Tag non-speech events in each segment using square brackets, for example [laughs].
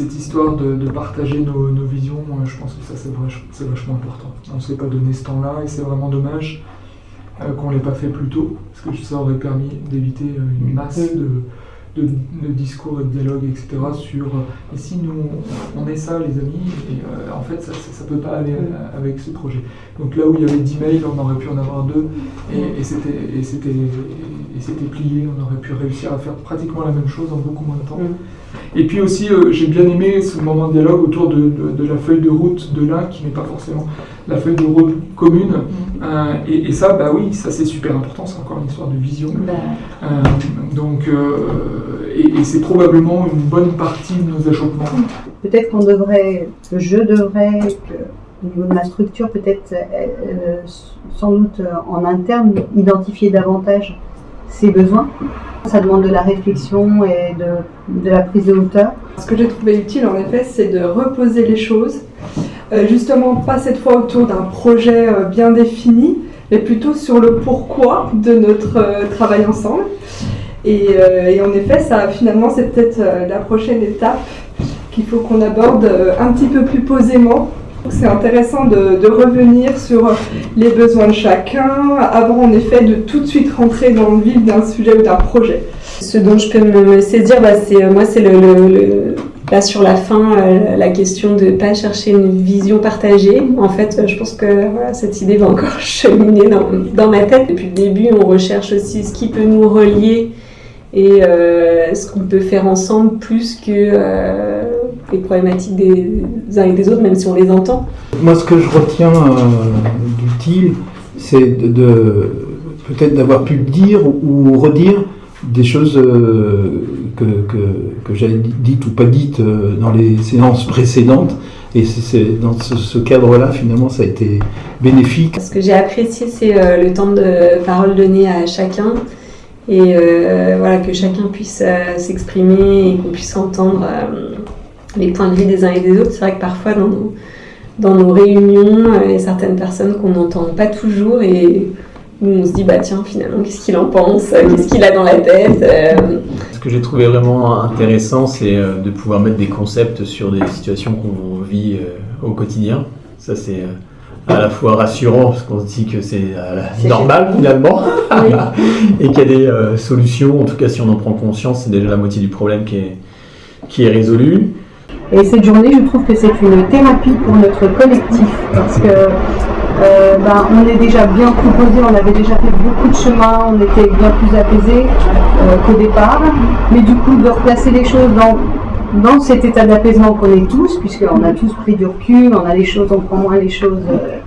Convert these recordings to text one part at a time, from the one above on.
cette histoire de, partager nos, visions, moi, je pense que ça c'est vach- c'est vachement important. On ne s'est pas donné ce temps-là et c'est vraiment dommage euh, qu'on ne l'ait pas fait plus tôt, parce que ça aurait permis d'éviter euh, une masse de, discours et de dialogues, etc. sur euh, et si nous on, est ça les amis, euh, en fait ça ne peut pas aller euh, avec ce projet. Donc là où il y avait 10 mails, on aurait pu en avoir deux, et, et c'était plié, on aurait pu réussir à faire pratiquement la même chose en beaucoup moins de temps. Et puis aussi, euh, j'ai bien aimé ce moment de dialogue autour de, de- de la feuille de route de l'un, qui n'est pas forcément la feuille de route commune. Euh, et, et ça, bah oui, ça c'est super important, c'est encore une histoire de vision. Bah, Euh, donc, et, et c'est probablement une bonne partie de nos achoppements. Peut-être qu'on devrait, que je devrais, que, au niveau de ma structure, peut-être sans doute en interne, identifier davantage ses besoins. Ça demande de la réflexion et de, de la prise de hauteur. Ce que j'ai trouvé utile, en effet, c'est de reposer les choses, euh, justement pas cette fois autour d'un projet euh, bien défini, mais plutôt sur le pourquoi de notre euh, travail ensemble. Et, et en effet, ça, finalement, c'est peut-être la prochaine étape qu'il faut qu'on aborde un petit peu plus posément. C'est intéressant de, de revenir sur les besoins de chacun, avant en effet de tout de suite rentrer dans le vif d'un sujet ou d'un projet. Ce dont je peux me saisir, bah, c'est moi, c'est le, le- sur la fin, euh, la question de pas chercher une vision partagée. En fait, euh, je pense que cette idée va encore [laughs] cheminer dans, dans ma tête. Depuis le début, on recherche aussi ce qui peut nous relier et euh, ce qu'on peut faire ensemble plus que euh, les problématiques des uns et des autres, même si on les entend. Moi, ce que je retiens euh, d'utile, c'est de, de- peut-être d'avoir pu dire ou redire des choses euh, que, que, que j'avais dites ou pas dites euh, dans les séances précédentes. Et c'est- dans ce, ce cadre-là, finalement, ça a été bénéfique. Ce que j'ai apprécié, c'est euh, le temps de parole donné à chacun et voilà que chacun puisse s'exprimer et qu'on puisse entendre les points de vue des uns et des autres. C'est vrai que parfois dans nos, dans nos réunions, euh, il y a certaines personnes qu'on n'entend pas toujours et où on se dit bah tiens finalement qu'est-ce qu'il en pense, euh, qu'est-ce qu'il a dans la tête? euh, Ce que j'ai trouvé vraiment intéressant, c'est de pouvoir mettre des concepts sur des situations qu'on vit au quotidien. Ça, c'est à la fois rassurant parce qu'on se dit que c'est normal finalement [laughs] et qu'il y a des solutions. En tout cas, si on en prend conscience, c'est déjà la moitié du problème qui est, qui est résolu. Et cette journée, je trouve que c'est une thérapie pour notre collectif parce que euh, ben, on est déjà bien proposé, on avait déjà fait beaucoup de chemin, on était bien plus apaisé euh, qu'au départ. Mais du coup, de replacer les choses dans, dans cet état d'apaisement qu'on est tous, puisqu'on a tous pris du recul, on a les choses, on prend moins les choses. euh,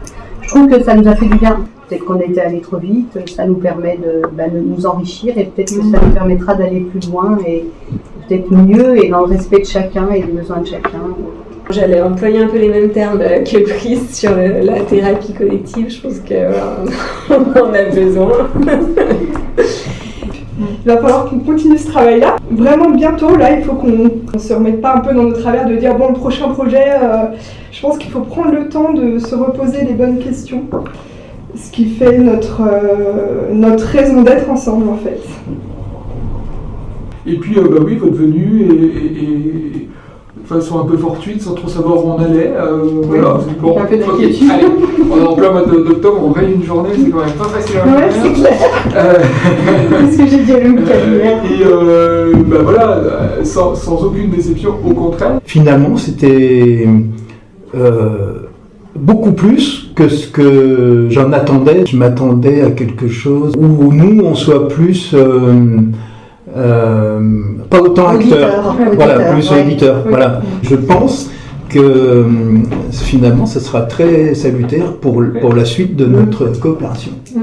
je trouve que ça nous a fait du bien. Peut-être qu'on était allé trop vite, ça nous permet de, ben, nous enrichir et peut-être que ça nous permettra d'aller plus loin et peut-être mieux et dans le respect de chacun et des besoins de chacun. J'allais employer un peu les mêmes termes euh, que Brice sur le- la thérapie collective. Je pense que voilà, [laughs] on en a besoin. Il va falloir qu'on continue ce travail-là. Vraiment bientôt, là, il faut qu'on ne se remette pas un peu dans nos travers de dire bon, le prochain projet, euh, je pense qu'il faut prendre le temps de se reposer les bonnes questions. Ce qui fait notre, euh, notre raison d'être ensemble, en fait. Et puis, euh, bah oui, votre venue et, et- et de façon un peu fortuite, sans trop savoir où on allait. euh, voilà, c'est bon. un peu d'inquiétude. Allez, on est en plein mois d'octobre, on raye une journée, c'est quand même pas facile à Ouais, c'est clair. Euh, C'est ce que j'ai dit à euh, et euh, bah voilà, euh, sans, sans aucune déception, au contraire. Finalement, c'était euh, beaucoup plus que ce que j'en attendais. Je m'attendais à quelque chose où nous, on soit plus... euh, pas autant. [laughs] Auditeur, Voilà, plus ouais. auditeur. Oui. Voilà. Je pense que euh, finalement, ça sera très salutaire pour, pour la suite de notre coopération. Mm.